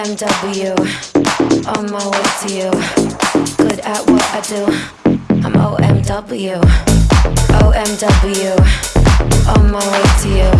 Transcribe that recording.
OMW, on my way to you. Good at what I do. I'm OMW, OMW,